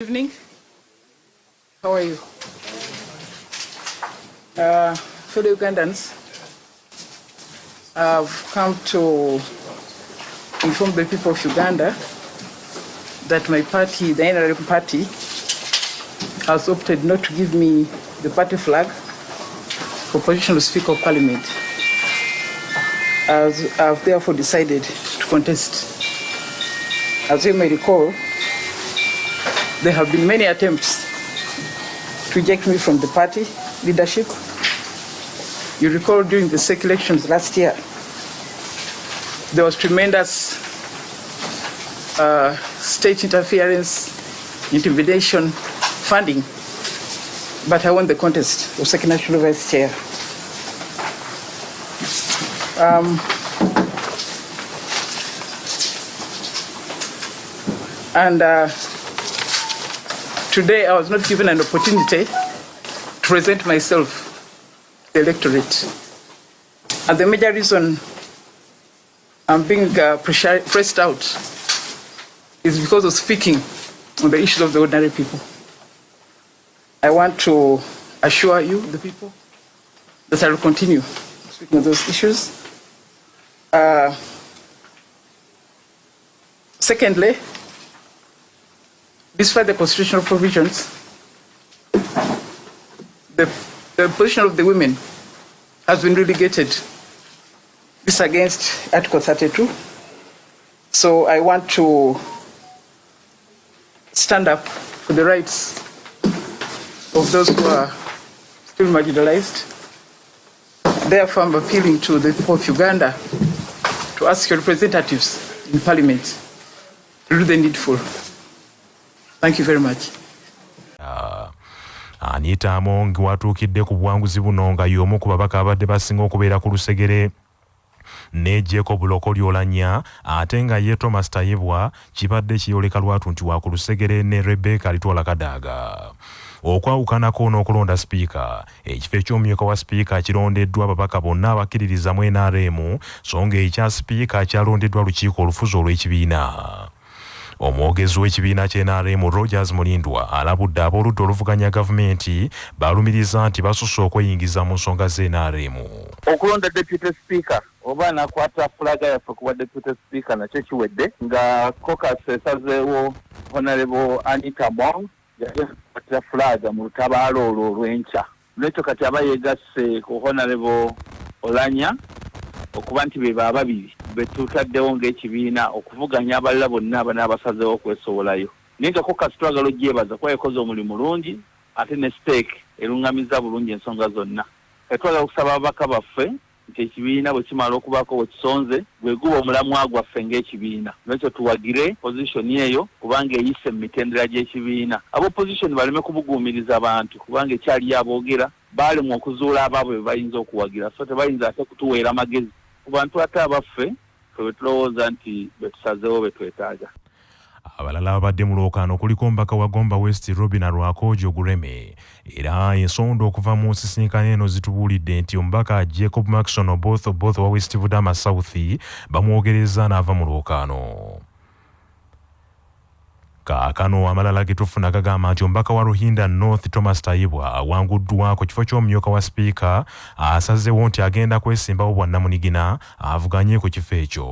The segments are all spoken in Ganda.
evening. How are you? Uh, fellow Ugandans, I've come to inform the people of Uganda that my party, the NRM party, has opted not to give me the party flag for position of Speaker of Parliament. As I've therefore decided to contest. As you may recall, there have been many attempts to eject me from the party leadership. You recall during the SEC elections last year, there was tremendous uh, state interference, intimidation, funding, but I won the contest of second national vice chair. Um, and uh, today I was not given an opportunity to present myself to the electorate. And the major reason I'm being uh, pressed out is because of speaking on the issues of the ordinary people. I want to assure you, the people, that I will continue speaking on those issues. Uh, secondly, despite the constitutional provisions, the, the position of the women has been relegated. This against Article 32. So I want to stand up for the rights of those who are still marginalized. Therefore, I'm appealing to the people of Uganda to ask your representatives in parliament to do the needful. Thank you very much. anita amongi watuukidde ku buwanguzi buno nga y'omu ku babaka abadde basinga okubeera ku lusegere ne jacob lokolyolanya ate nga ye thomas tayibwa kibadde kiyoleka lwatu nti wa ku lusegere ne rebeka litwala kadaaga okwawukanako n'okulonda sipiika ekifo eky'omumyuka wa sipiika kirondeddwa ababaka bonna abakkiririza mu nrm so nga ekya sipiika kyalondeddwa lukiiko olufuzi olw'ekibiina omwogezi w'ekibiina ky'NRM rogers mulindwa alabudde ab'oludda oluvuganya gavumenti balumiriza nti basusse okweyingiza mu nsonga z'NRM okulonda deputy speaker oba nakwata fulaga yaffe kuba deputy speaker nakyo kiwedde nga cocas esazeewo honorable anita mong yali akwatira fulaga mu lutabaalo olwo olw'enkya. Nekyo kati aba yegasse ku honorable olanya okuba nti be baababiri betutaddewo ng'ekibiina okuvuganya abalala bonna abanaabasazeewo okwesowolayo naye nga cocas twagala ogyebaza kuba yakoze omulimu mulungi ate ne steek eruŋŋamiza bulungi ensonga zonna. Twagala okusaba ababaka baffe nti ekibiina bwe kimala okubaako bwe kisonze bwe guba omulamwa gwaffe ng'ekibiina. Nekyo tuwagire pozishoni eyo kubanga eyise mu mitendera gy'ekibiina. Abopozishoni baleme kubuguumiriza abantu kubanga ekyaliyo aboogera baalemwa okuzuula abaabwe be bayinza okuwagira. So tebayinza ate kutuweera magezi ku bantu ate abaffe fe bwe tulowooza nti betusazeewo betwetaaga abalala ababadde mu lwokaano kuliko omubaka wa gomba west robin rwakojo gureme era ensonda okuva mu nsisinkano eno zitubuulidde nti omubaka jacob maxon oboth both owa west budama south bamwogereza n'ava mu lwokaano kaakano amalala ge tufuna gagamba nti omubaka wa ruhinda north thomas tayibwa awanguddwa ku kifo ky'omumyuka wa sipiika asazeewo nti agenda kwesimbawo bwannamunigina avuganye ku kifo ekyo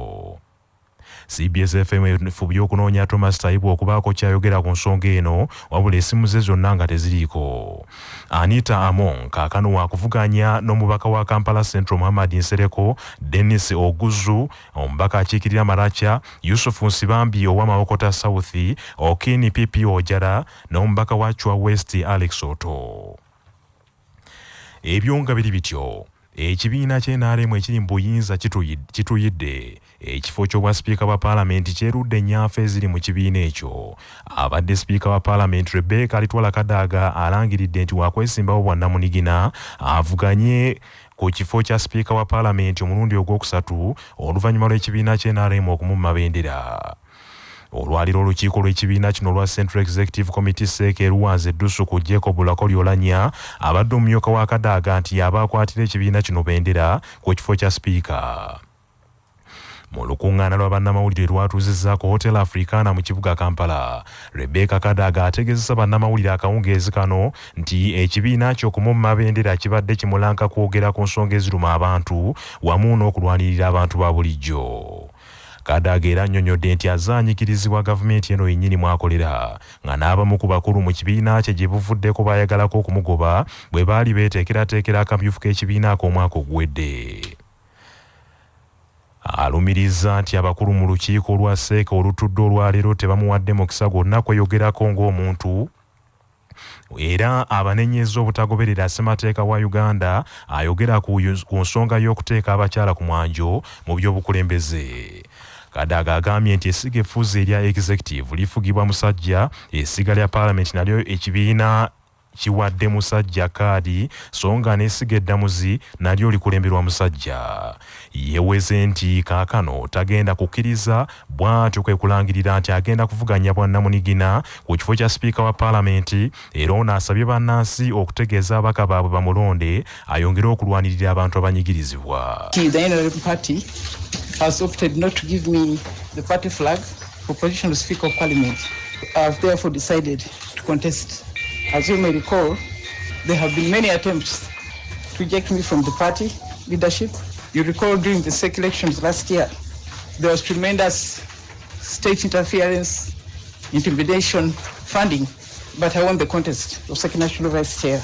cbs fm efubye okunoonya thomas tayibwa okubaako kyayogera ku nsonga eno wabula essimu ze zonna nga teziriiko. Anita amon kaakano wakuvuganya n'omubaka wa kampala central muhammad nsereko denis oguzu omubaka akiikirira maracha yusufu nsibambi ow'amawokota south okini pp ojara n'omubaka wa chwa west alex oto ebyo nga biri bityo. Ekibiina ky'enaremu ekiri mu buyinza kituyidde ekifo ky'obwa sipiika bwa paalamenti kyerudde ennyaafa eziri mu kibiina ekyo. Abadde sipiika wa paalamenti rebeka alitwala kadaaga alangiridde nti wakwesimbawo bwannamunigina avuganye ku kifo kya sipiika wa paalamenti omulundi ogwokusatu oluvannyuma lw'ekibiina ky'enaremu okumumma bendera. Olwaliro olukiiko lw'ekibiina kino olwa central executive committee seeka eruwanza eddusu ku jacob lakolyolanya abadde omumyuka wa kadaaga nti yaba akwatira ekibiina kino bendera ku kifo kya sipiika mu lukuŋŋaana lwa bannamawulire lwatuuzizza ku hotel africana mu kibuga kampala. Rebeka kadaga ategeezesa bannamawulire akawungeezi kano nti ekibiina ky'okumumma bendera kibadde kimulanka kwogera ku nsonga eziruma abantu wamu n'okulwanirira abantu ba bulijjo. Kadaga era annyonnyodde nti azaanyikirizibwa gavumenti eno yennyini mwakolera nga n'abamu ku bakulu mu kibiina kye gye buvuddeko baayagalako okumugoba bwe baali beeteekerateekera akamyufu k'ekibiina ak'omwaka oguwedde alumiriza nti abakulu mu lukiiko olwa seeka olutudde olwaleero tebamuwadde mukisa gwonna kweyogerako ng'omuntu. Era abanenyeza obutagoberera ssemateeka wa uganda ayogera ku nsonga y'okuteeka abakyala ku mwanjo mu by'obukulembeze. Kadaga agambye nti essiga effuzi erya executive lifugibwa musajja essiga lya paalamenti nalyo ekibiina kiwadde musajja kaadi so nga n'essiga eddamuzi nalyo likulemberwa musajja yeeweze nti kaakano tagenda kukkiriza bw'atyo kwe kulangirira nti agenda kuvuganya bwannamunigina ku kifo kya sipiika wa paalamenti era ono asabye bannansi okutegeeza abaka baabwe bamulonde ayongere okulwanirira abantu abanyigirizibwa has opted not to give me the party flag for position of Speaker of Parliament. I have therefore decided to contest. As you may recall, there have been many attempts to eject me from the party leadership. You recall during the SEC elections last year, there was tremendous state interference, intimidation, funding, but I won the contest of second national vice chair.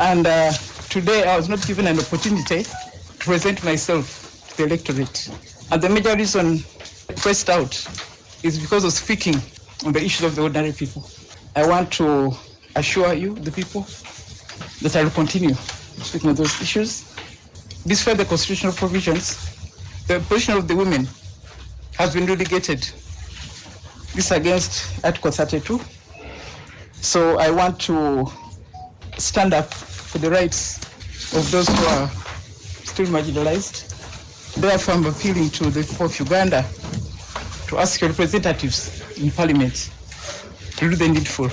And uh, today I was not given an opportunity to present myself to the electorate. And the major reason pressed out is because of speaking on the issues of the ordinary people. I want to assure you, the people, that I will continue speaking on those issues. Despite the constitutional provisions, the position of the women has been relegated. This against Article 32. So I want to stand up for the rights of those who are still marginalized. Therefore, I'm appealing to the people of Uganda to ask your representatives in parliament to do the needful.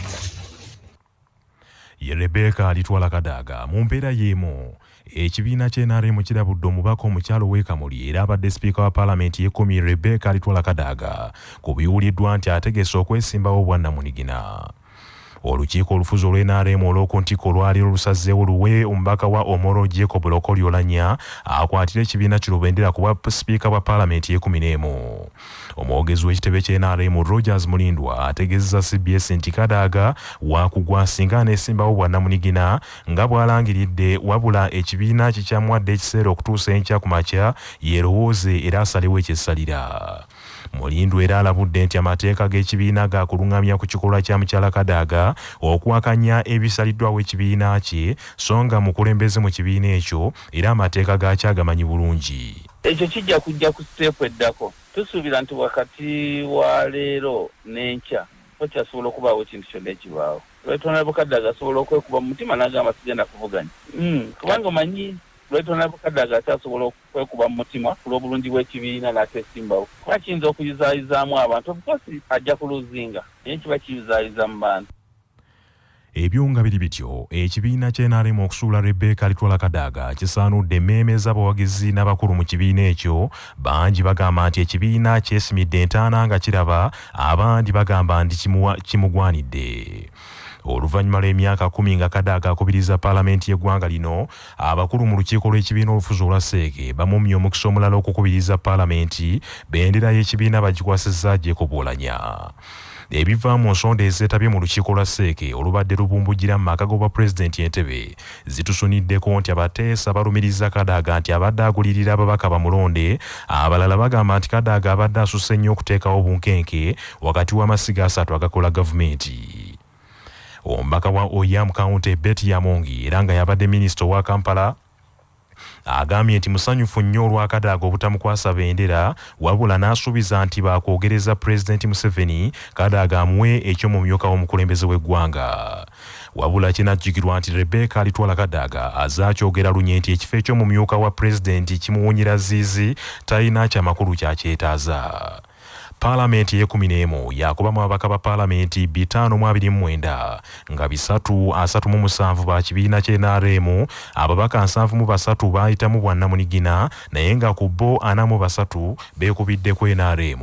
Ye rebeka alitwala kadaga. Mu mbeera y'emu ekibiina ky'enrm kirabudde omubaka omukyalo w'ekamuli era abadde sipiika wa paalamenti y'ekkumi rebeka alitwala kadaga ku biwuliddwa nti ategese okwesimbawo bwannamunigina olukiiko olufuzi olw'enrm olw'oku ntikko olwaliro lusazeewo luwe omubaka wa omoro jacob lokoli olanya akwatira ekibiina kirubendera ku bwa sipiika bwa paalamenti y'ekumi n'emu omwogezi w'ekitebe ky'enrm rogers mulindwa ategeezeza cbs nti kadaga wakugwa singa aneesimbawo bwannamunigina nga bw'alangiridde wabula ekibiina kikyamuwadde ekiseera okutuusa enkya ku makya yerowooze era asalewo ekyessalira mulindu era alabudde nti amateeka g'ekibiina gakuluŋŋamya ku kikolwa kya mukyala kadaga okuwakanya ebisaliddwawo ekibiina kye so nga mukulembeze mu kibiina ekyo era amateeka gaakyo agamanyi bulungi. Ekyo kijja kujja ku siteepu eddako. Tusuubira nti wakati wa leero n'enkya okyasobola okubaawo ekintu kyonna ekibaawo. Lwetonala bukadde agasobola okwekuba mu mutima n'agamba sigenda kuvuganya. Mm, kubanga omanyi lwetonala bukadde agakyasobola okwekuba mu mutima ku lw'obulungi bw'ekibiina n'atesimbawo kuba kiyinza okuyizaayizaamu abantu obukosi ajja kuluzinga naye kiba kiyizaayiza mu bantu. Ebyo nga biri bityo ekibiina ky'enrm okusuula rebeka alitwala kadaga kisaanudde emmeeme z'abawagizi n'abakulu mu kibiina ekyo. Bangi bagamba nti ekibiina kyesimidde entaana nga kiraba abandi bagamba nti kimugwanidde oluvannyuma lw'emyaka kumi nga kadaga akubiriza paalamenti y'eggwanga lino abakulu mu lukiiko lw'ekibiina olufuzi olwa seeke bamumya omukisa omulala okukubiriza paalamenti bendera y'ekibiina bagikwasizza jacob olanya. Ebiva mu nsonda ezeetabye mu lukiiko lwa seeke olubadde lubumbujira mu maka g'obwa pulezidenti entebe zitusuniddeko nti abateesa balumiriza kadaga nti abadde agulirira ababaka bamulonde. Abalala bagamba nti kadaga abadde asusse nnyo okuteekawo bunkenke wakati w'amasiga asatu agakola gavumenti omubaka wa oyam county betty yamongi era nga yabadde minisita owa kampala agambye nti musanyufu nnyo olwa kadaga obutamukwasa bendera wabula n'asuubiza nti baakwogereza pulezidenti museveni kadaga amuwe eky'omumyuka w'omukulembeze w'eggwanga. Wabula kinajjukirwa nti rebeka alitwala kadaga azaakyogera lunye nti ekifo eky'omumyuka wa pulezidenti kimuwunyira ziizi talina kyamakulu kyakyetaaza paalamenti ey'ekumi n'emu yakubamu ababaka ba paalamenti bitaano mu abiri mu mwenda nga bisatu asatu mu musanvu ba kibiina kye nrm ababaka nsanvu mu basatu baayitamu bwannamunigina naye nga ku bo ana mu basatu beekubiddeko nrm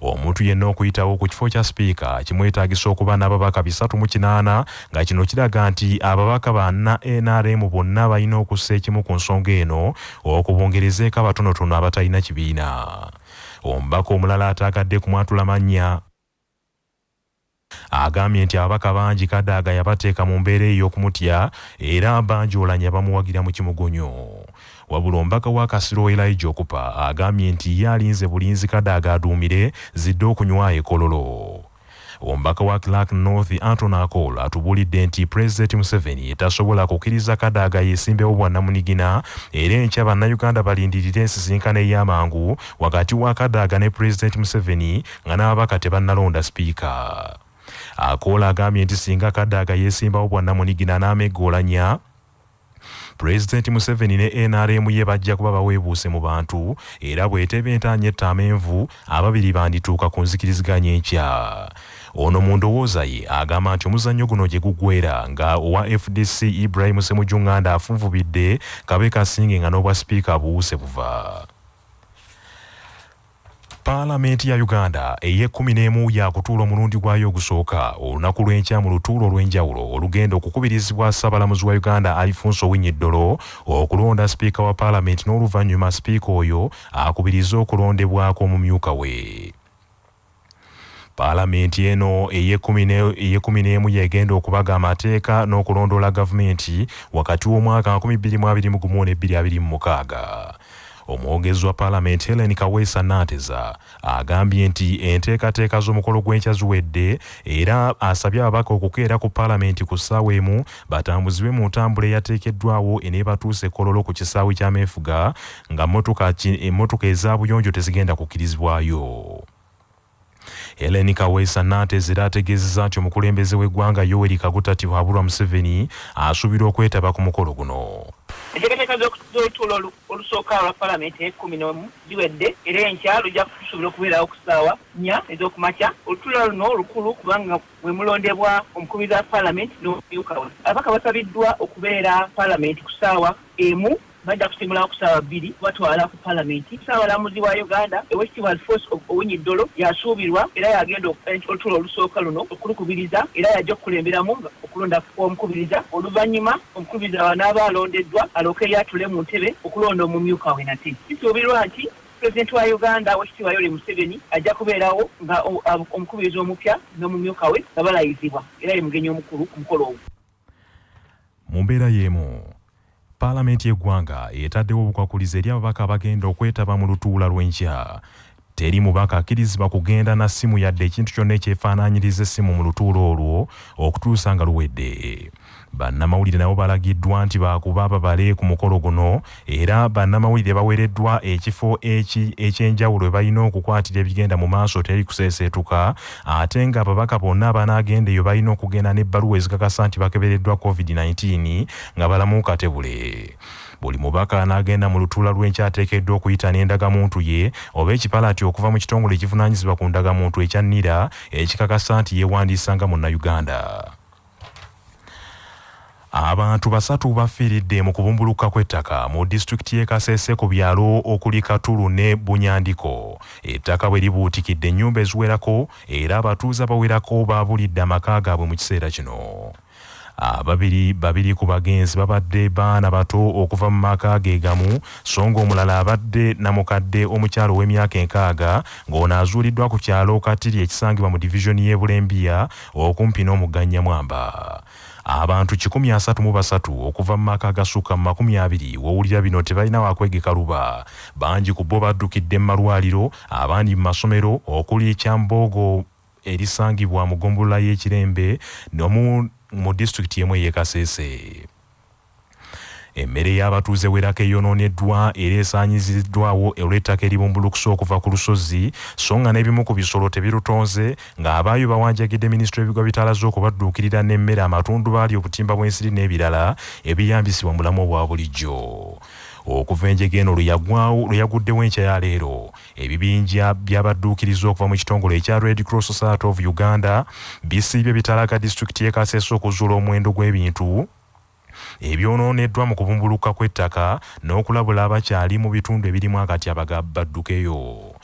omuntu yenna okuyitawo ku kifo kya sipiika kimwetaagisa okuba n'ababaka bisatu mu kinaana nga kino kiraga nti ababaka banna nrm bonna balina okussa ekimu ku nsonga eno okubongerezeeko abatonotono abatalina kibiina omubaka omulala ataagadde kumwatula mannya. Agambye nti ababaka bangi kadaaga yabateeka mu mbeera ey'okumutya era banjoolanya bamuwagira mu kimugonyo. Wabula omubaka wa kasiro elijah okupa agambye nti ye alinze bulinzi kadaaga aduumire zidde okunywayo ekololo omubaka wa clark north anton acol atubuulidde nti pulezidenti museveni tasobola kukkiriza kadaaga yeesimbewo bwannamunigina era enkya bannayuganda balindirira ensisinkano ey'amangu wakati wa kadaaga ne pulezidenti museveni nga n'ababaka tebannalonda sipiika. Akoola agambye nti singa kadaaga yeesimbawo bwannamunigina n'ameggolanya pulezidenti museveni ne nrm ye bajja kuba baweebuuse mu bantu era bw'eteba entaanya ettamenvu ababiri bandituuka ku nzikiriziganya enkya ono mu ndowooza ye agamba nti omuzannyo guno gye guggwera nga owa fdc ibrahim semujunganda afunvubidde kabe kasinge nga n'obwa sipiika buwuse buva. Paalamenti ya uganda ey'ekkumi n'emu yakutuula omulundi gwayo ogusooka olunaku lw'enkya mu lutuulo olw'enjawulo olugenda okukubirizibwa ssaabalamuzi wa uganda alfonso owinyiddolo okulonda sipiika wa paalamenti n'oluvannyuma sipiika oyo akubiriza okulondebwako omumyuka we paalamenti eno ey'ekkumi n'emu yegenda okubaga amateeka n'okulondoola gavumenti wakati w'omwaka 2021 ne 2026 omwogezi wa paalamenti helen kaweesa nanteza agambye nti enteekateeka z'omukolo gw'enkya ziwedde era asabye ababaka okukeera ku paalamenti ku ssaawa emu batambuzibwe mu ntambula eyateekeddwawo eneebatuusa ekololo ku kisaawe ky'ameefuga nga emmotoka ezabuyonjo tezigenda kukkirizibwayo helen kaweesa nanteza era ategeezezza nti omukulembeze w'eggwanga yoweri kaguta tihabulwa museveni asuubira okwetaba ku mukolo guno. Enteekateeka z'olutuulo olusooka lwa paalamenti ekumi n'omu ziwedde era enkya lujja kusuubira okubeerawo ku ssaawa nnya ez'okumakya. Olutuulo luno lukulu kubanga bwe mulondebwa omukubiriza wa paalamenti n'omumyuka we. Ababaka basabiddwa okubeera paalamenti ku ssaawa emu bajja kusimulawo ku ssaawa bbiri batwala ku paalamenti ssaabalamuzi wa uganda owekitiibwa alfos owinyiddolo yasuubirwa era yagenda olutuulo olusooka luno okulukubiriza era yajja okukulemberamu okulonda omukubiriza oluvannyuma omukubiriza n'aba alondeddwa alooke yatule mu ntebe okulonda omumyuka we nate. Kisuubirwa nti pulezidenti wa uganda wekitiibwa yoweri museveni ajja kubeerawo nga omukubiriza omupya n'omumyuka we nga balayizibwa era ye mugenyi omukulu ku mukolo ogwo. Mu mbeera y'emu paalamenti y'eggwanga etaddewo obukwakulizo eri ababaka abagenda okwetaba mu lutuula lw'enkya. Teri mubaka akkirizibwa kugenda na ssimu yadde ekintu kyonna ekyefaanaanyiriza essimu mu lutuulo olwo okutuusa nga luwedde bannamawulire nabo balagiddwa nti baakuba babale ku mukolo guno era bannamawulire baweereddwa ekifo ekyenjawulo we balina okukwatira ebigenda mu maaso teri kuseeseetuka ate nga ababaka bonna abanaagenda eyo balina okugenda n'ebbaluwa ezikakasa nti bakebereddwa covid-19 nga balamu katebule buli mubaka anaagenda mu lutuula lw'enkyateekeddwa okuyita n'endagamuntu ye oba ekipalati okuva mu kitongole ekivunaanyizibwa ku ndagamuntu ekya nira ekikakasa nti yeewandiisa nga munnayuganda abantu basatu bafiiridde mu kubumbuluka kw'ettaka mu disitulikiti y'e kasese ku byalo okuli katulu ne bunyandiko. Ettaka bwe libuutikidde ennyumba eziwerako era abatuuze abawerako baabulidde amaka gaabwe mu kiseera kino. Ababiri babiri ku bagenzi babadde baana bato okuva mu maka ge gamu so ng'omulala abadde namukadde omukyalo w'emyaka enkaaga ng'ono azuuliddwa ku kyalo katiri ekisangibwa mu divizoni y'e bulembiya okumpi n'omugga mwamba abantu 133 okuva mu maka agasukka mu 20 wowulira bino tebalina wakwegeka luba. Bangi ku bo baddukidde mu malwaliro abandi mu masomero okuli ekyamboogo erisangibwa mu gombolola y'ekirembe nomu mu disitulikiti emu ey'ekasese emmere y'abatuuze werako eyonooneddwa era esaanyiziddwawo olw'ettaka eribumbulukusa okuva ku lusozi so nga n'ebimu ku bisolo tebirutonze ng'abaayo bawanjagidde minisitule y'ebigwa bitalaze okubadduukirira n'emmere amatundu baali obutimba bw'ensiri n'ebirala ebiyambisibwa mu bulamu obwa bulijjo. Okuva enjege eno lwe yaguddewo enkya ya leero ebibinja by'abadduukiriza okuva mu kitongole ekya red cross society of uganda bisiibye bitalaga disitulikiti y'e kasese okuzuula omuwendo gw'ebintu ebyonooneddwa mu kubumbuluka kw'ettaka n'okulabula abakyali mu bitundu ebirimu akatyabaga baddukeyo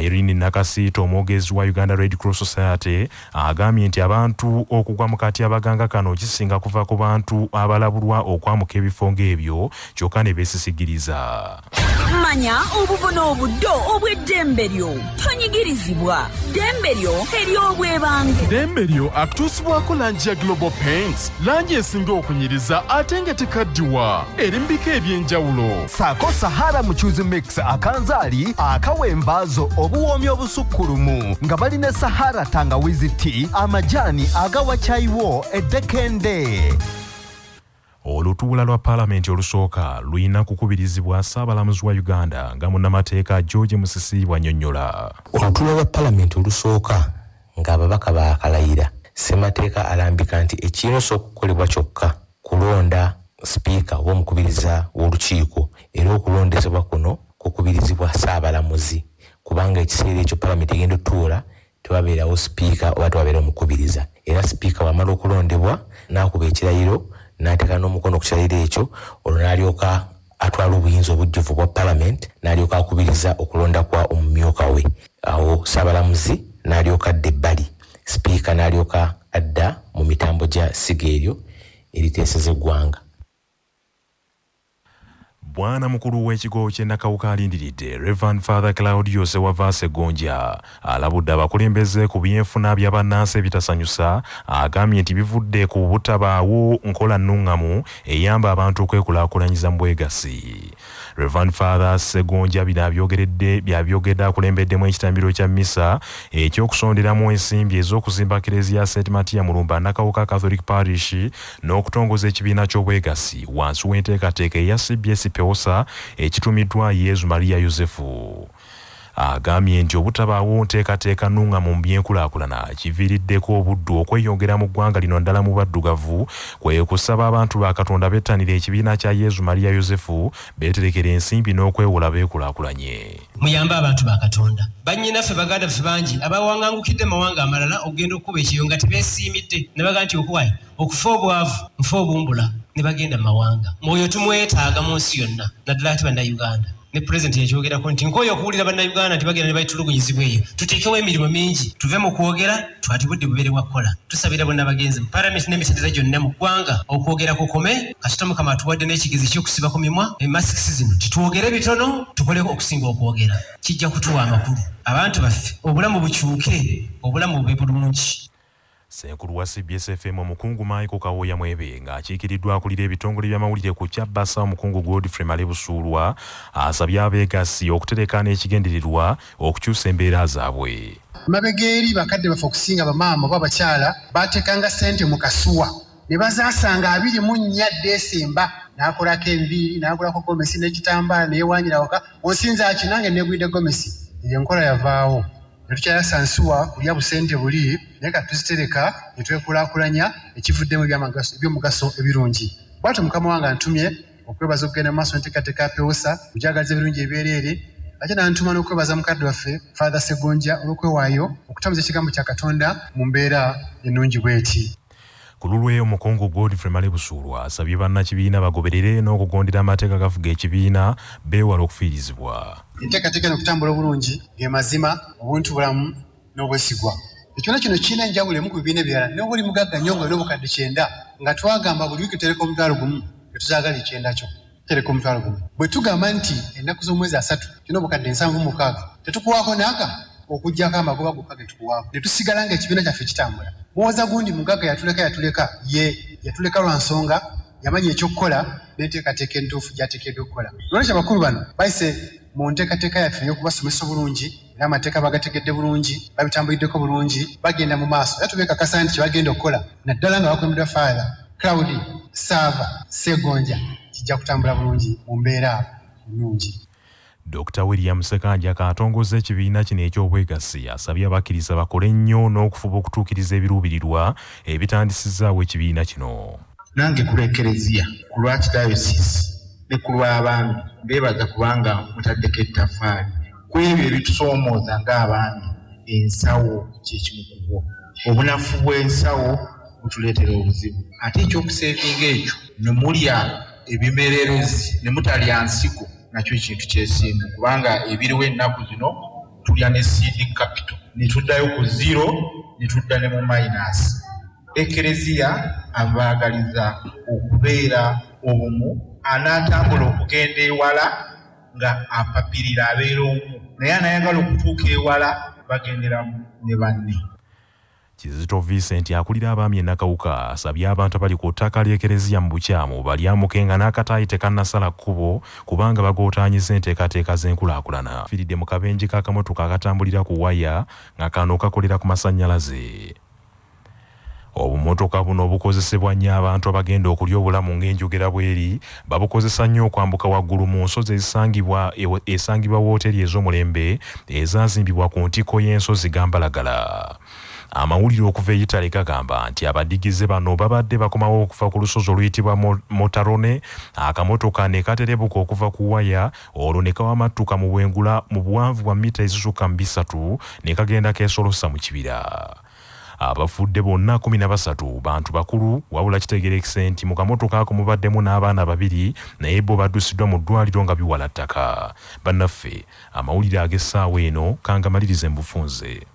irene nakasiita omwogezi wa uganda red cross society agambye nti abantu okugwa mu katyabaganga kano kisinga kuva ku bantu abalabulwa okwamuka ebifo ng'ebyo kyokka ne beesisigiriza. Manya obubona obuddo obw'eddembe lyo tonyigirizibwa. Ddembe lyo ery'obwebange ddembe lyo akutuusibwako langi ya global paints. Langi esinga okunyiriza ate nga tekaddiwa. Eri mu bika eby'enjawulo. Saako sahara mucuzi mix akanzaali akawa embaazo obuwoomi obusukkulumu nga balina sahara tangawizi tea amajaani agawa caayiwo eddekende. Olutuula lwa paalamenti olusooka lulina kukubirizibwa saabalamuzi wa uganda nga munnamateeka george musisi bw'annyonnyola olutuula lwa palamenti olusooka ng'ababaka baakalayira ssemateeka alambika nti ekirina osooka okukolebwa kyokka kulonda sipiika oba omukubiriza w'olukiiko era okulondezebwa kuno kukubirizibwa saabalamuzi kubanga ekiseera ekyo palamenti egenda otuula tewabeerawo sipiika oba tewabeera omukubiriza. Era sipiika wamala okulondebwa n'akuba ekirayiro n'ateeka n'omukono ku kirayiro ekyo olwo n'alyoka atwala obuyinza obujjuvu bwa palamenti n'alyoka akubiriza okulonda kwa omumyuka we. Awo saabalamuzi n'alyoka adda ebbali. Sipiika n'alyoka adda mu mitambo gya siga eryo eriteeseza eggwanga bwana mukulu w'ekigo ky'e nakawuka alindiridde revan father claudius ewavaasa eggonja alabudde abakulembeze ku byenfuna bya bannansi ebitasanyusa agambye nti bivudde ku butabaawo nkola nnuŋŋamu eyamba abantu okwekulaakulanyiza mu bwegassi revan father segonja bino abyogeredde byabyogedde akulembeddemu ekitambiro kya misa ekyokusonderamu ensimbi ez'okuzimba kereziya st matiya mulumba nakawuka catholic parish n'okutongoza ekibiina ky'obwegassi wansi w'enteekateeka eya cbs pewosa ekitumiddwa yezu mariya yosefu agambye nti obutabaawo nteekateeka nnuŋŋamu mu byenkulaakulana. Kiviiriddeko obuddu okweyongera mu ggwanga lino ddala mu baddugavu kwe kusaba abantu ba katonda bettanira ekibiina kya yezu mariya yosefu beeterekera ensimbi n'okwewola beekulaakulanye. Muyambe abantu ba katonda. Bannyinaffe baganda ffe bangi abawaŋŋangukidde mawanga amalala okugenda okukuba ekiyo nga tebeesiimidde. Ne baga nti okuwayi okufa obwavu nfe obumbula. Ne bagenda mu mawanga. Mwoyo tumwetaaga mu nsi yonna naddala ate bannayuganda ne pulezidenti yakyogerako nti nkooyo okuwulira bannayuganda nti bagenda ne bayitulugunyizibwa eyo. Tuteekewo emirimu mingi tuve mu kwogera twati budde bubere bwa kukola tusabira bonna bagenzi mu palamenti n'emitendera gyonna mu ggwanga okwogera kukome kasita mukama atuwadde n'ekigezi ky'okusiba ku mimwa emasikisi zino titwogere bitono tukoleko okusinga okwogera. Kijja kutuwa amakulu. Abantu baffe obulamu bukyuke obulamu bube bulungi senkulu wa cbs fm omukungu michael kawoya mwebe ng'akiikiriddwa akulira ebitongole by'amawulire ku kyabbasa omukungu godfrey male busuulwa asabye abeegassi okutereka n'ekigendererwa okukyusa embeera zaabwe. Mabega eri bakadde baffe okusinga bamaama oba abakyala baatekanga ssente mu kasuwa. Ne bazaasanga abiri mu nnya desemba. N'akolako enviiri n'agulako gomesi n'ekitambaala neyewaanyira waka onsinza ki nange negwidde gomesi? Eyo enkola yavaawo ne tukyayasa nsuwa kulya busente buli naye ka tuzitereka ne twekulaakulanya ekivuddemu ebyomugaso ebirungi. Bwatyo mukama wange antumye okwebaza okugenda mu maaso nteekateeka ya pewosa kugyagaliza ebirungi ebyereere ate nantuma n'okwebaza mukadde waffe father segonja olw'okwewaayo okutambuza ekigambo kya katonda mu mbeera ennungi bw'eti ku lulwe omukungu godfrey male busuulwa asabye bannakibiina bagoberere n'okugondera amateeka gafuga ekibiina beewala okufiirizibwa. Enteekateeka eno okutambula obulungi ge mazima obuntu bulamu n'obwesigwa. Ekyona kino kirina enjawulo emu ku bibiina ebirala noba oli mugagga nnyo nga olina obukadde kyenda nga twagamba buli wiiki tereka omutwalo gumu tetuzaagala ekyenda kyo tereka omutwalo gumu. Bwe tugamba nti ennaku z'omwezi asatu kirina obukadde nsanvu mu mukaaga tetukuwaako naaka okugjako amagoba gokka ge tukuwaako. Ne tusigala nga ekibiina kyaffe kitambula. Muwoza gundi mugagga yatuleka yatuleka ye yatuleka lwa nsonga yamanya ekyokukola n'enteekateeka entuufu gy'ateekeddwa okukola. Lwolwekyo abakulu bano bayise mu nteekateeka yaffe ey'okubasomesa obulungi era amateeka bagategedde bulungi babitambuliddeko bulungi bagenda mu maaso. Era tubeekakasa nti kyebagenda okukola naddala nga bakulembeddwa faatha claudi saava segonja kijja kutambula bulungi mu mbeera ennungi dr william sekanja katongoza ekibiina kino eky'obwegassi asabye abakkiriza bakole nnyo n'okufuba okutuukiriza ebiruubirirwa ebitandisizaawo ekibiina kino. Nange ku lwekereziya ku lwaki dayosisi ne ku lw'abaami mbeebaza kubanga mutaddeko ettaffaali ku ebyo ebitusoomooza ng'abaami ensawo kyekimu ku bwo. Obunafu bw'ensawo butuleetera obuzibu. Ate ekyokuseevinga ekyo ne mulya ebimererezi ne mutalya nsigo nakyo kintu kyesimbu. Kubanga ebiriwo ennaku zino tulya ne seed capital. Ne tuddayo ku zero ne tudda ne mu minasi ekereziya abaagaliza okubeera obumu anaatambula okugenda ewala nga apapirira abeera omu. Naye anayagala okutuuka ewala bagenderamu ne banne kizito vincent akulira abaami enakawuka asabye abantu abali ku ttaka ly'ekereziya mu bukyamu balyamukenga n'akataayi tekannasala kkubo kubanga bagootaanyiza enteekateeka z'enkulaakulana. Firidde mu kabenje k'akamotoka akatambulira ku waya nga kano kakolera ku masannyalaze obumotoka buno obukozesebwa nnyo abantu abagenda okulya obulamu ng'enjogera bweri babukozesa nnyo okwambuka waggulu mu nsozi ezisangibwa esangibwa wooteri ez'omulembe ezaazimbibwa ku ntikko y'ensozi gambalagala amawulire okuva e Italy gagamba nti abadigize bano babadde bakomawo okuva ku lusozi oluyitibwa Mo- motarone akamotoka ne katerebuka okuva ku waya olwo ne kawamattuka mu bwengula mu buwanvu bwa mita ezisukka mu bisatu ne kagenda keesolosa mu kibira. Abafudde bonna 13 bantu bakulu wabula kitegerekise nti mu kamotoka ako mubaddemu n'abaana babiri naye bo baddusiddwa mu ddwaliro nga biwala ttaka. Bannaffe amawulire ag'essaawa eno kangamalirize mu bufunze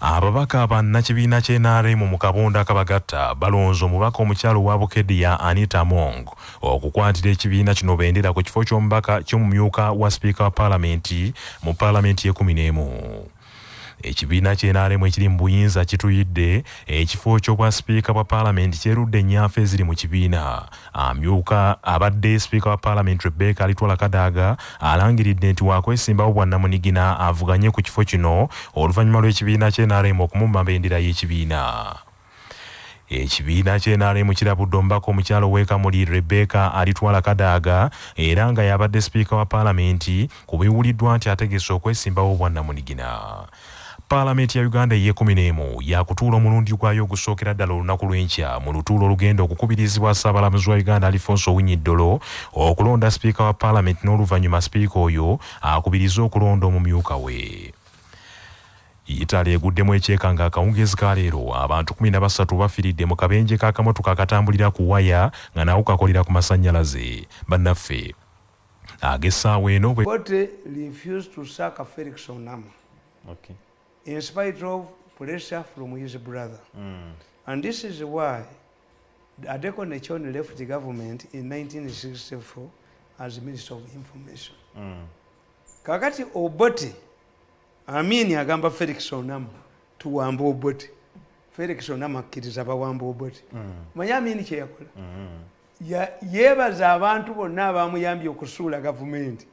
ababaka bannakibiina ky'NRM mu kabonda akabagatta balonze omubaka omukyalo wa bukedya anita mong okukwatira ekibiina kino bendera ku kifo ky'omubaka ky'omumyuka wa sipiika wa paalamenti mu paalamenti y'ekumi n'emu ekibiina ky'NRM ekiri mu buyinza kituyidde ekifo ky'obwa sipiika bwa paalamenti kyerudde ennyanfa eziri mu kibiina. Amyuka abadde sipiika wa paalamenti rebeka alitwala kadaaga alangiridde nti wakwesimbawo bwannamunigina avuganye ku kifo kino oluvannyuma lw'ekibiina ky'NRM okumumma bendera y'ekibiina. Ekibiina ky'NRM kirabudde omubaka omukyalo w'ekamuli rebeka alitwala kadaaga era nga yabadde sipiika wa paalamenti ku biwuliddwa nti ategese okwesimbawo bwannamunigina paalamenti ya uganda ey'ekumi n'emu yakutuula omulundi gwayo ogusookera ddala olunaku lw'enkya. Mu lutuulo olugenda okukubirizibwa ssaabalamuzi wa uganda alifonso winyiddolo okulonda sipiika wa paalamenti n'oluvannyuma sipiika oyo akubirize okulonda omumyuka we. Italy eguddemu ekyeka nga akawungezi ka leero abantu 13 bafiiridde mu kabenje k'akamotoka akatambulira ku waya nga nawo kakolera ku masannyalaze. Bannaffe ag'essaawa eno bwe In spite of pressure from his brother. And this is why Adeko Nechon left the government in 1964 as Minister of Information. Kakati Obote, Amini agamba Felix Onama, tuwamba Obote. Felix Onama akkiriza bawamba Obote. Manyi Amini kye yakola? Ya- yeebaza abantu bonna abamuyambye okusuula gavumenti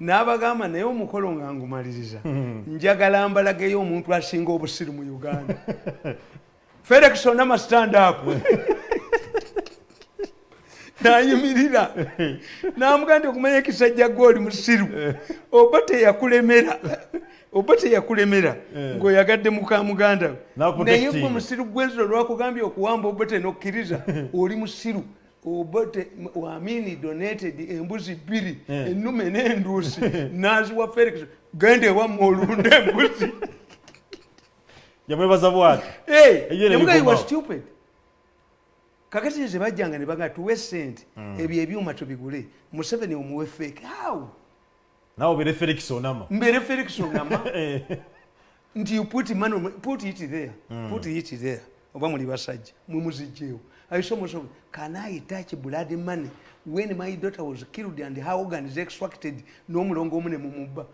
n'abagamba naye omukolo nga ngumaliriza njagala mbalageyo omuntu asinga obusiru mu uganda. Felix onama stand up. Nayimirira namugaa nti okumanya ekisajja gwoli musiru oba teyakulemera oba teyakulemera ng'oyagadde muka muganda. Naye gwe musiru gwenziro lwakugambye okuwamba obote nokkiriza oli musiru obote wamini donated embuzi bbiri Eh. ennume n'enduusi naziwa felix genda ewamma olunda embuzi. Yamwebaza bwati guy nebikomawo. was stupid. kakati nze bajjanga ne baga tuwe sente ebyo ebyuma tubigule museveni omuwe fake how nawe obere felix onama. Mbere felix onama. Nti you put on- put it there Mm. put it there. Oba muli basajja mumuzijjeewo aisomoso can i touch blood money? When my daughter was killed and her organs extracted n'omulongo omu ne mumubba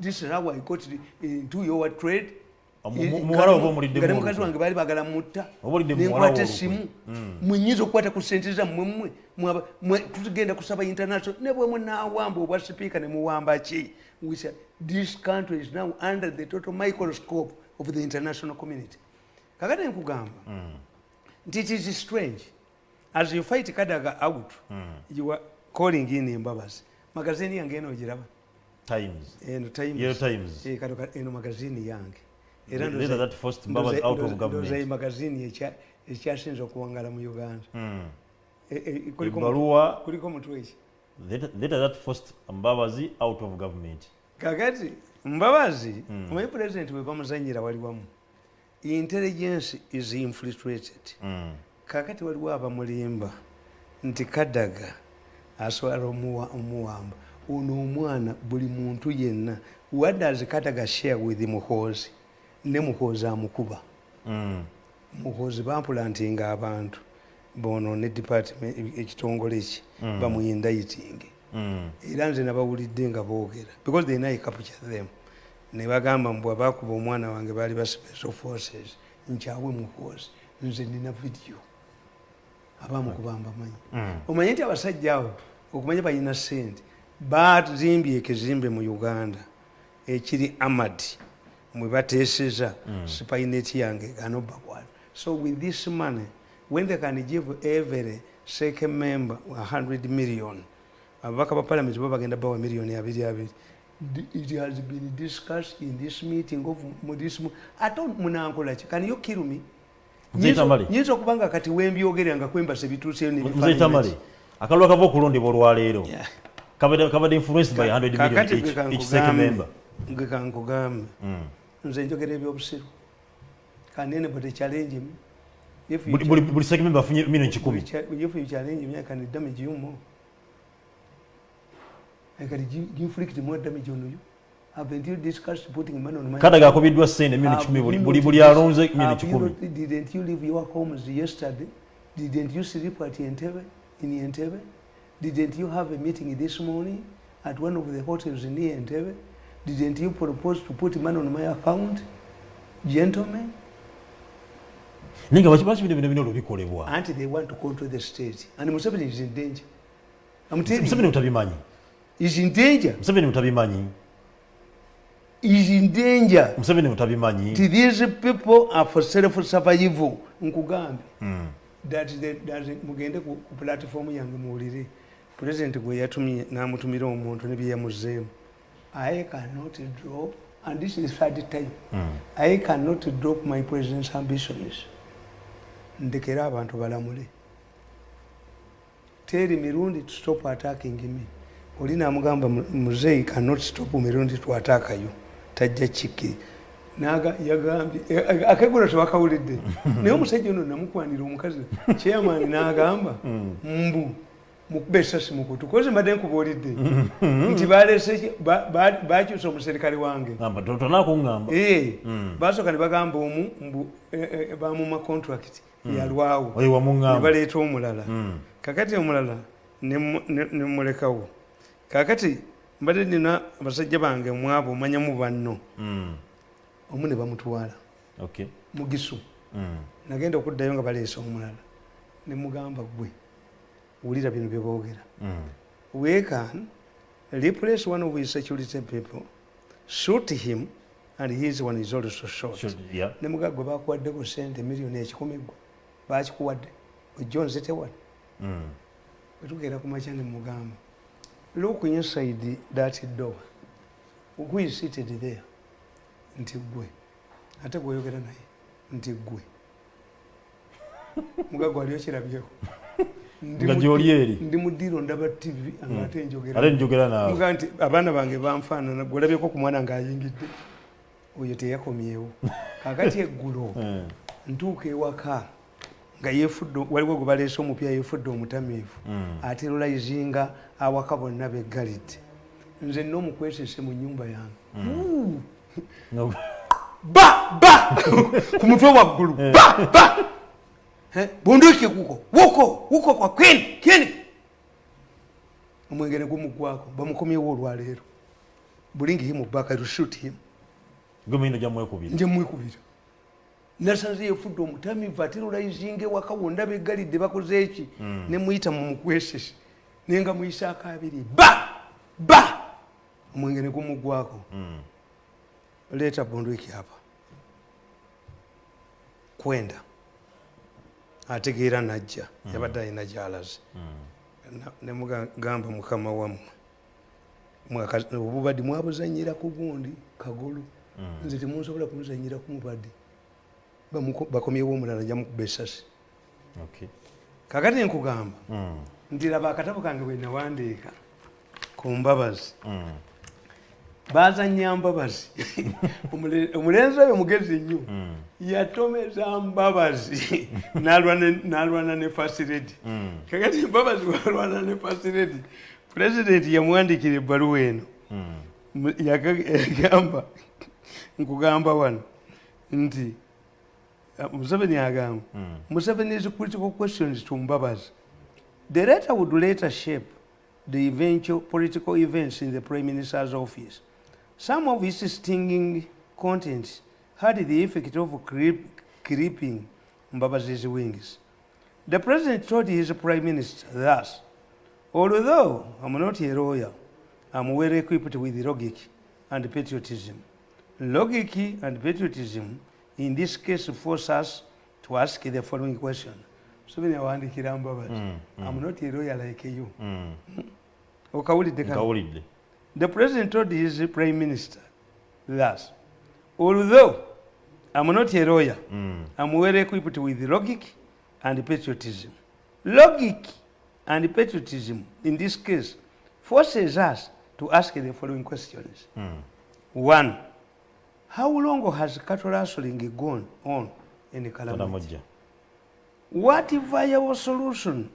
this is how i got into your trade. Nga ne mu mukazi olukwe. wange baali bagala mutta. Oba olidde mu muwala nenkwata wo essimu olukwe. Mm. mwenyinza okukwata ku sente zammwe mmwe mwaba- mwe tugenda kusaba international. Ne bwe munawamba obwa sipiika ne muwamba ki? We said, this country is now under the total microscope of the international community. Kakati nkugamba? Nti it is strange. As you fight kadaga out you are calling in embabazi magazini yange eno ogiraba times. Eno Times. Yellow Times. Eh, kano ka- eno magazini yange. Ndoza- are that forced Mbabazi out of government. ndoza magazini ekya- ekyasinze okuwangala mu uganda. Mm. Eh, eh, kuliko ebbaluwa kuliko mutwe ki letter that forced mbabazi out of government. Kakati mbabazi omanyi pulezidenti we bamuzanyira wali wamu intelligence is infiltrated. Kakati waliwo abamulimba nti kadaga asobola omuwa- omuwamba ono omwana buli muntu yenna what does kadaga share with muhoozi? Ne muhoozi amukuba. Muhoozi bampulantinga abantu bonoone department ekitongole ki Mm. bamuyindayitinge era nze nabawulidde nga boogera because they know capture them ne bagamba mbwe abakuba omwana wange baali ba special forces. Nkyawe muhoozi nze nina video. Abamukuba mbamanyi omanye nti abasajja abo okumanya balina sente bazimbye ekizimbe mu uganda. Ekiri amad mwe bateeseza Mm. spineti yange ganobakwana so with this money when they can give every second member 100 million ababaka ba parliament bo bagenda bawa miliyoni abiri abiri it has been discussed in this meeting of mu this mo- ate munankolaki can you kill me Mzee Tamale. nyinza okuba nga kati wembyogerera nga kwembasa bituuseyo muzei tamale akalulu akava okulondebwa olwaleero kabadde kabadde influenced by 100 million each, each second member. Kankugambe gwe kankugambe nze njogera ebyobusiru can anybody challenge me. If you Buli- buli second member afunye million kikumi. Cha- if you challenge me, I can damage you more. I can gi- inflict more damage on you. Haven't you discussed putting money on my Kadaga akubiddwa ssente million kikumi buli- buli- buli alonze million kikumi. Didn't you leave your homes yesterday? Didn't you sleep at Entebbe, in Entebbe? Didn't you have a meeting this morning at one of the hotels in Entebbe? Didn't you propose to put money on my account? Gentlemen? ninga nga baki baki bino bino bino bikolebwa Auntie, they want to control the state. And Museveni is in danger. I'm telling museveni you. He's in danger. museveni mutabimanyi He's in danger. museveni mutabimanyi Ti these people are for self-survival. Nkugambe. Mm. that the- that mugende ku ku platform yange muwulire president gwe yatumye n'amutumira omuntu ne bye yamuzeemu i cannot drop and this is third time Mm. i cannot drop my president's ambitions ndekera abantu balamule teri mirundi to stop attacking me oli namugamba muzeyi cannot stop mirundi to attack you tajja kikkiri yagambye eh, eh, akegula tebakawulidde naye omusajja ono namukwanira omukazi chairman n'agamba mbu mukube esasi mukutu koze mbadde nkubuulidde. Nti balese bakyusa omuserikale wange. Basooka ne bagamba omu mbu bamuma contract Mm. yalwawo. Oyo wamuŋŋamba. ne baleeta omulala. Kakati omulala ne kakati mbadde nina abasajja bange mwabo omanyamu banno Mm. omu ne bamutwala Okay. mugisu Mm. nagenda okuddayo nga baleesa omulala ne mugamba gwe wulira bino bye boogera Mm. we can replace one of his security people shoot him and his one is also shot Shoot, yeah. ne mugaa gwe bakuwaddeko sente miliyoni ekikumi gwe bakikuwadde ojja onzitewadde Mm. wetugeera ku makya ne mugamba look inside that door. Who is seated there? Nti gwe ate gweoyogera naye nti gwe mugago aliyo kirabyeko Ndi Nga mu- gy'oli eri. ndi mu ddiiro ndaba tv nga ate njogera Ate njogera naawe. Mugaa nti abaana bange banfaanana gwolabyeko ku mwana ng'ayingidde. Oyo teyakomyewo. Kakati eggulo Mm. ntuuka ewaka nga yefudde waliwo gwe baleese omupya yefudde omutamiivu. Mm. aterolizinga awaka bonna beggalidde nze nna omukwesese mu nyumba yange! No. ba! Ba! Ku mutwe waggulu. Ba! Ba! Eh, bunduki kuko. Wuko! Wuko kwa kwini kini omwenge ne gumugwako bamukomyewo olwaleero. Bulingi himu baka to shoot him. Gwe muyino gyamwekubira nje mwekubira nasanze yefudde omutamivu aterolizinga ewaka wonna beggalidde bakoze eki? Mm. ne muyita mu mukwesese. Naye nga muyisaako abiri ba! Ba! Omwenge ne gumugwako Mm. leeta bunduki apa. Kwenda. Ategeera najja. Yabadde alina gyalaze. Na- ne mugamba mukama wammwe mwaka- obubadi mwabuzanyira ku gundi kagolo. Nze temunsobola kumuzanyira ku Bamuko- bakomyewo omulala jamukuba esasi Okay. kakati nkugamba nti laba akatabo kange bwe nawandiika ku mbabazi. Bazanya mbabazi. Omule- omulenzi oyo mugezi nnyo yatomeza mbabazi. N'alwana- ne fasiredi kakati mbabazi walwana ne fasiredi pulezidenti yamuwandikira ebbaluwa eno. Yagamba nkugamba wano nti museveni agamba hmm. museveni is critical questions to mbabazi. The letter would later shape the eventual political events in the prime minister's office. Some of its stinging contents had the effect of creep, creeping mbabazi's wings. The president told his prime minister thus although i'm not a lawyer i'm well equipped with logic and patriotism. Logic and patriotism in this case force us to ask the following question. Museveni awandikira mbabazi mm, mm. i'm not a lawyer like you. Mm. Okawulidde kano? nkawulidde The president told his prime minister thus, although I'm not a lawyer, I'm well equipped with logic and patriotism. Logic and patriotism, in this case, forces us to ask the following questions. One, how long has cattle rustling gone on in? Kalamojja. What viable solution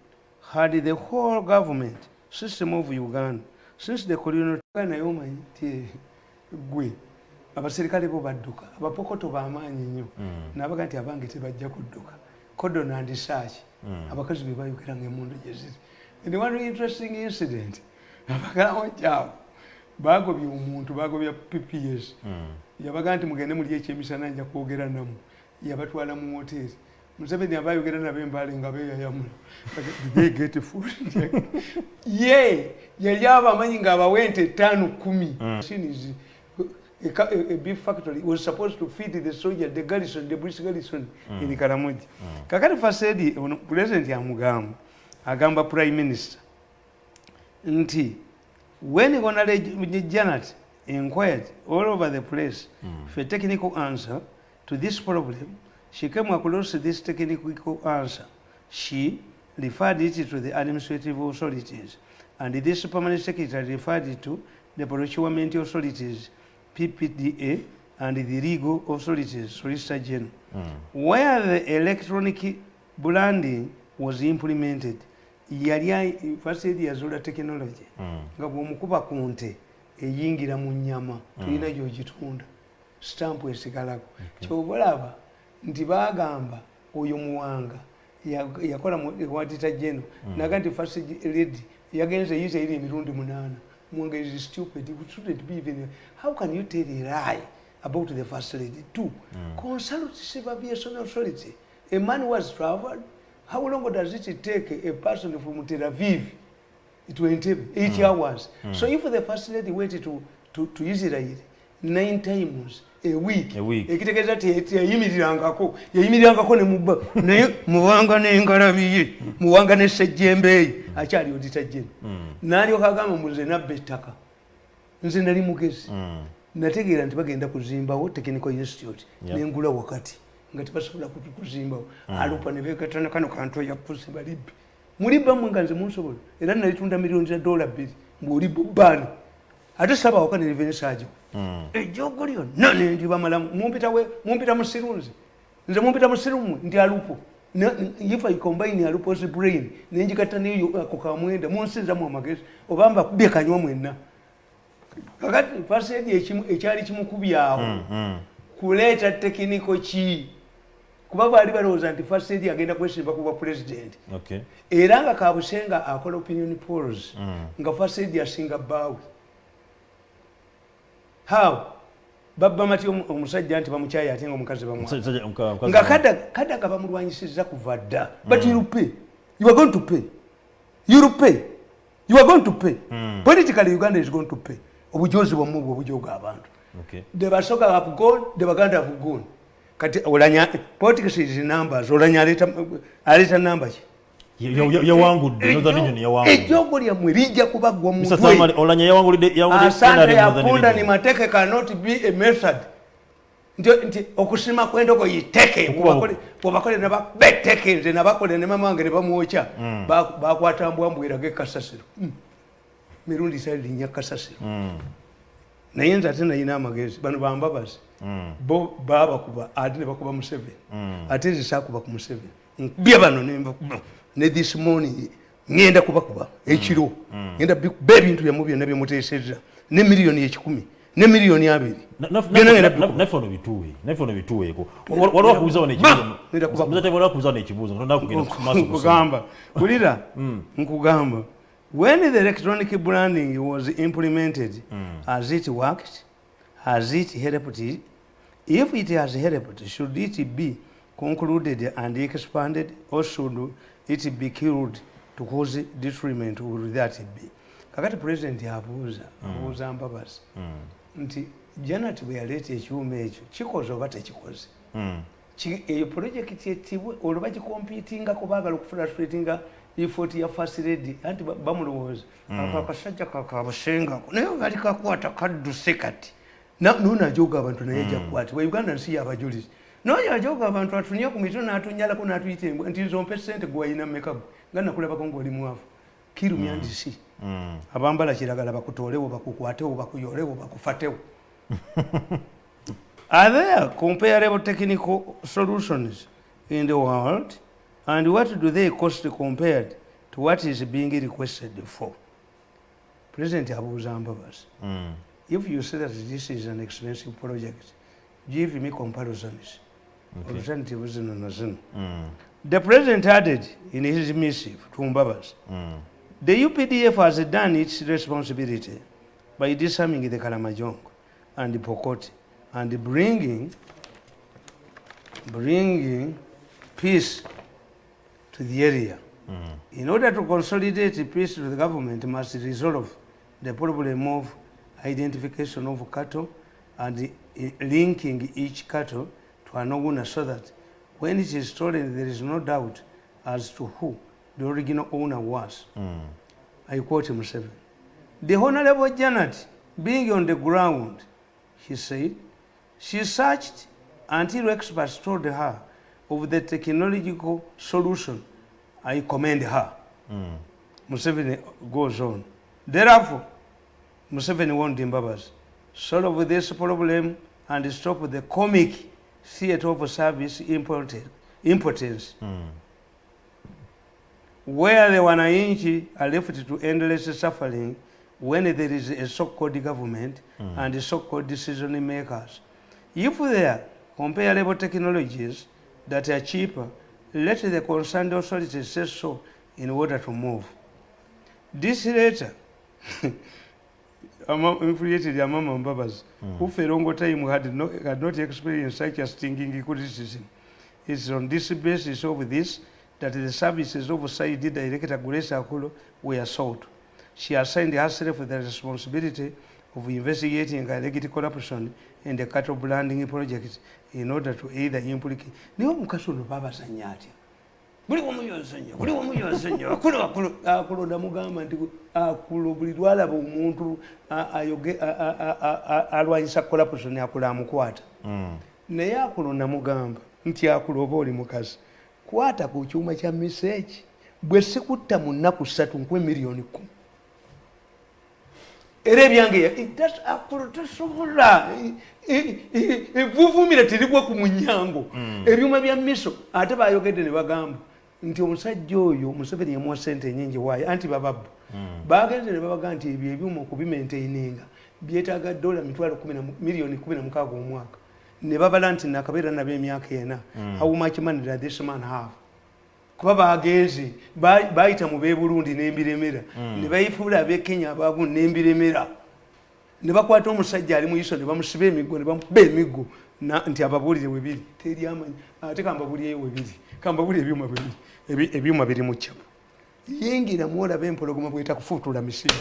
had the whole government system of Uganda since the colonial naye omanyi nti gwe abaserikale bo badduka abapokoto bamaanyi nnyo nabaga nti abange tebajja kudduka. Cordon and search abakazi be bayogera ngaemundu gye ziri. And one interesting incident abakalamojjaawo bagobye omuntu bagobya pps yabaga nti mugende muli ekyemisana nja kwogera namu. Yabatwala mu hoteri museveni abayogera nabo embale nga beyayamula they get food? Ye yali abamanyi ngaabawe ente etaano kumi. Machines, a, a, a beef factory was supposed to feed the soldier the garrison the british garrison in karamoji kakati fasedi president amugamba agamba prime minister nti when honorable janet inquired all over the place hmm. for a technical answer to this problem she came across this technical answer. She referred it to the administrative authorities and this permanent secretary referred it to the procurement authorities ppda and the legal authorities solicitor general. Hmm. Where the electronic branding was implemented yali first aid yazula technology. Nga bw'omukuba ku nte eyingira mu nyama tulina gyogitunda. Stampu esigalako. Kyoba olaba nti bagamba oyo muwanga ya- yakola mu wadita jeno naga nti first lady yagenze yiza iri emirundi munaana. Muwanga is stupid. Shouldn't be even how can you tell a lie about the first lady two consult civil aviation authority. A man was traveled how long does it take a person from tel aviv to Entebbe, eight hours. So if the first lady went to, to, to Israel nine times a week, A week. ekitegeeza ti yayimirirangako yayimirirangako ne mubba naye muwanga n'engalabiye muwanga ne sejjembeeyi akyali odita jene n'alyoka agamba muze nabba ettaka. Nze nali mugezi. Nategeera nti bagenda kuzimbawo technical institute nengula wakati nga tebasobola kutu- kuzimbawo alupa ne beegattana kano kantu yapusi balibbe. Mulibba mwe nga nze munsobola era nalitunda miliyoni za dola bbiri ng'olibba obbaani ate saba waka nerevenisaagiwo ejjogo lyonna nendibamalamu mumpita musirunzi nze mumpita musirumwe ndi alupo. If i combine alupo's brain nenjigatta neyo ako kamwenda munsinzamu amagezi oba mbakubye kanywa mwenna. Kakati fasedi ekyali kimukubyawo. Kuleeta tekiniko ki kuba baali balowooza nti fasedi agenda kwesimba ku bwa pulezidenti Okay. era nga kabusenga akola opinion polls nga fasedi asinga bbaawe how? Babba mati omu- omusajja nti bamukyayi ate nga omukazi bamwa. Musajja- omuka- omukazi nga bamwa. Kada- kadaga bamulwanyisiza kuva dda. But you pay. You are going to pay. You pay. You are going to pay. Politically uganda is going to pay. Obujozi bwamwe bwe obujoga abantu. Okay. the basoga have gone the baganda have gone kati olanya politics is numbers olanya aleta aleta number ki Ya- ya- ya- yawangudde northern union yawangudde ejjogo lyammwe lijja kubaggwa mu mutwe. Samari, olanya yawangulidde asante NRM ya Union. ni mateke cannot be a method nti- nti okusima kwendoko yiteke Okuba- bwebakole nababeteke nze nabakole ne mama wange ne bamwokya Mm. Ba- bakwata mbwambwirage kasasiro Mm. mirundi sali linnya kasasiro naye nze ate nayina amagezi. Bano bambabazi bo babakuba ate ne bakuba museveni. Ate nze sakuba ku museveni. Nkubya bano nembakuba ne this morning ŋŋenda kubakuba ekiro. Ŋenda bikuba ebintu byamu byonna byemuteesezza ne miliyoni ekikumi ne miliyoni abiri. Nkugamba. Kulira nkugamba when the electronic branding was implemented has it worked? Has it helped? It? if it has helped should it be concluded and expanded or should it be killed to cause detriment would that be? Kakati president abuuza abuuza mbabazi nti janet bwe yaleeta ekyuma ekyo kikoze oba tekikoze? Ki- eyo projekiti etibwe olwo bagikompitinga baagala okufrustраtinga effort ya first lady anti ba- bamulowooza. Mm. ako akasajja kakabasengako naye bali kakwata kadduse kati Na- nuno ajoga abantu naye jakwatibwa uganda nsi yabajulizi noyo ajoga abantu atunya ku mitwe natunyalako natuyita embwa nti nzompe sente gwewalina mekago nga nakulabako ngaoli mwavu. Kirumyandisi abambala kiragala bakutoolewo bakukwatewo bakuyolewo bakufatewo. Are there comparable technical solutions in the world? And what do they cost compared to what is being requested for? President abuuza Mbabazi, hmm. if you say that this is an expensive project, give me comparisons. Okay. Alternatives zino na. Hmm. The president added in his missive to Mbabazi, hmm. the UPDF has done its responsibility by disarming the Kalamajong and the Pokoti and bringing, bringing peace to the area. In order to consolidate peace the government must resolve the problem of identification of cattle and linking each cattle to an owner so that when it is stolen there is no doubt as to who the original owner was. Hmm. I quote Museveni. The Honorable Janet, being on the ground, he said, she searched until experts told her of the technological solution. I commend her. Museveni goes on. Therefore, Museveni warned Mbabazi, solve this problem and stop the comic theatre of service impotence, impotence where the wananchi are left to endless suffering when there is a so-called government Mm. and so-called decision makers. If there are comparable technologies that are cheaper, let the concerned authorities say so in order to move. This letter infuriated Amama Mbabazi, who mm. for a long time had, no, had not experienced such a stinging criticism. It's on this basis of this that the services of Saidi Director Grace Akulu were sought. She assigned herself the responsibility of investigating alleged corruption in the cattle branding project in order to either implicate. Niwo mukazi ono babazanya atya? buli wamu yonsenya buli wamu yonsenya akulu akulu akulu ndamugamba nti akulu buli lwalaba omuntu a- ayoge- alwanyisa corruption akulu amukwata naye akulo namugamba nti akulo oba oli mukazi kwata ku kyuma kya miseeki bwe sikutta mu nnaku ssatu nkwe miliyoni kumi era ebyange ya- it does- akulo tosobola evuvumira terigwa ku munyango. Ebyuma bya miso ate bayogedde ne bagamba nti omusajja oyo museveni yamuwa sente enyingi waayo anti bababbu. Bagenze ne babaga nti ebyo ebyuma okubimaintaininga byetaaga dola mitwalo miliyoni kumi na mukaaga omwaka. Ne babala nti nakabeera nabo emyaka ena. Mm. how much money does this man have kuba bagenze ba- bayita mu beburundi nembiremera. Mm. ne bayifuula abekenya abagu nembiremera. Ne bakwata omusajja ali mu iso ne bamusiba emiggo ne bamuba emiggo na- nti ababuulire webiri teri amanyi. Ate kambabulireyo webiri kambabuulire ebyuma bwebiri Ebi- ebyuma biri mu ccapu. Yingira mwolaba empologoma bwetakufuutula misiba